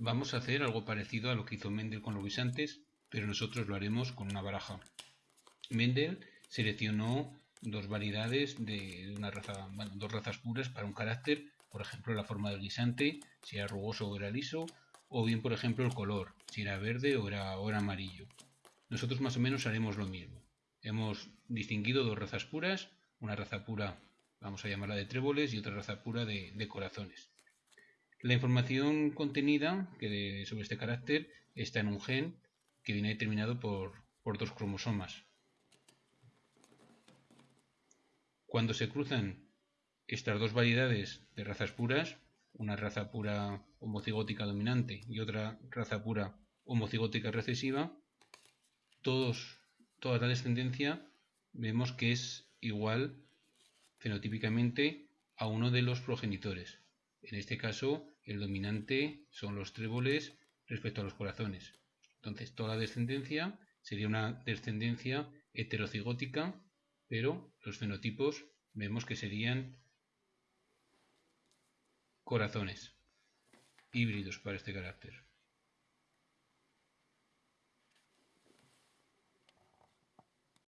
Vamos a hacer algo parecido a lo que hizo Mendel con los guisantes, pero nosotros lo haremos con una baraja. Mendel seleccionó dos variedades de una raza, bueno, dos razas puras para un carácter, por ejemplo la forma del guisante, si era rugoso o era liso, o bien por ejemplo el color, si era verde o era, o era amarillo. Nosotros más o menos haremos lo mismo. Hemos distinguido dos razas puras, una raza pura vamos a llamarla de tréboles y otra raza pura de, corazones. La información contenida sobre este carácter está en un gen que viene determinado por, dos cromosomas. Cuando se cruzan estas dos variedades de razas puras, una raza pura homocigótica dominante y otra raza pura homocigótica recesiva, todos, toda la descendencia vemos que es igual fenotípicamente a uno de los progenitores. En este caso, el dominante son los tréboles respecto a los corazones. Entonces, toda la descendencia sería una descendencia heterocigótica, pero los fenotipos vemos que serían corazones híbridos para este carácter.